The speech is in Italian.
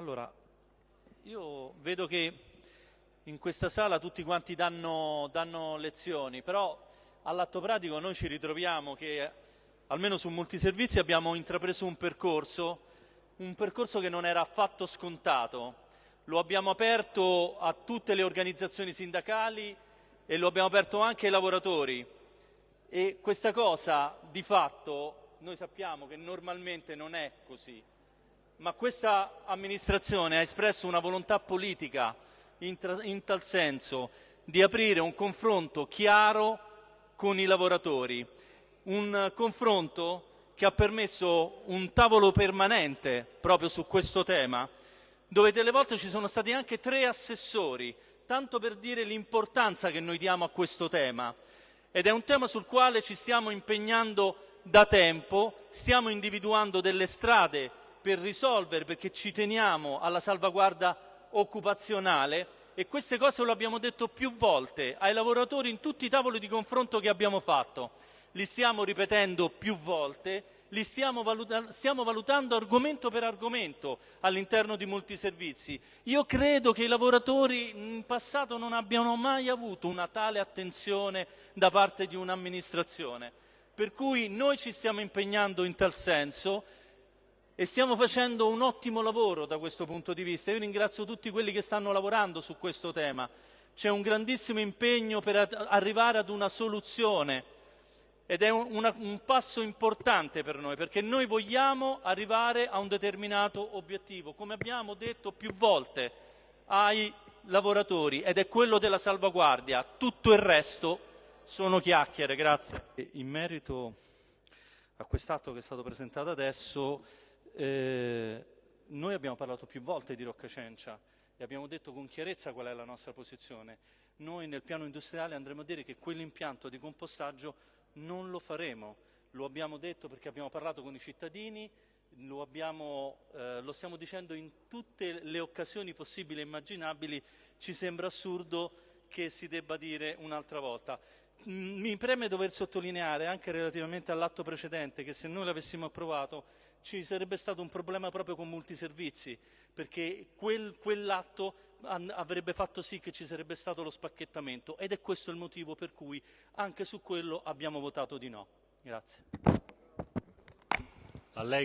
Allora, io vedo che in questa sala tutti quanti danno, danno lezioni, però all'atto pratico noi ci ritroviamo che almeno su molti servizi abbiamo intrapreso un percorso, un percorso che non era affatto scontato. Lo abbiamo aperto a tutte le organizzazioni sindacali e lo abbiamo aperto anche ai lavoratori. E questa cosa di fatto noi sappiamo che normalmente non è così ma questa amministrazione ha espresso una volontà politica in, in, tal senso di aprire un confronto chiaro con i lavoratori, un confronto che ha permesso un tavolo permanente proprio su questo tema, dove delle volte ci sono stati anche tre assessori, tanto per dire l'importanza che noi diamo a questo tema. Ed è un tema sul quale ci stiamo impegnando da tempo, stiamo individuando delle strade per risolvere, perché ci teniamo alla salvaguardia occupazionale e queste cose lo abbiamo detto più volte ai lavoratori in tutti i tavoli di confronto che abbiamo fatto. Li stiamo ripetendo più volte, li stiamo, valuta stiamo valutando argomento per argomento all'interno di molti servizi. Io credo che i lavoratori in passato non abbiano mai avuto una tale attenzione da parte di un'amministrazione. Per cui noi ci stiamo impegnando in tal senso, e stiamo facendo un ottimo lavoro da questo punto di vista. Io ringrazio tutti quelli che stanno lavorando su questo tema. C'è un grandissimo impegno per arrivare ad una soluzione ed è un, una, un passo importante per noi perché noi vogliamo arrivare a un determinato obiettivo, come abbiamo detto più volte ai lavoratori ed è quello della salvaguardia. Tutto il resto sono chiacchiere. Grazie. In merito a quest'atto che è stato presentato adesso eh, noi abbiamo parlato più volte di Rocca Cencia e abbiamo detto con chiarezza qual è la nostra posizione. Noi nel piano industriale andremo a dire che quell'impianto di compostaggio non lo faremo. Lo abbiamo detto perché abbiamo parlato con i cittadini, lo, abbiamo, eh, lo stiamo dicendo in tutte le occasioni possibili e immaginabili, ci sembra assurdo che si debba dire un'altra volta. Mi preme dover sottolineare anche relativamente all'atto precedente che se noi l'avessimo approvato ci sarebbe stato un problema proprio con molti servizi, perché quel, quell'atto avrebbe fatto sì che ci sarebbe stato lo spacchettamento ed è questo il motivo per cui anche su quello abbiamo votato di no. Grazie.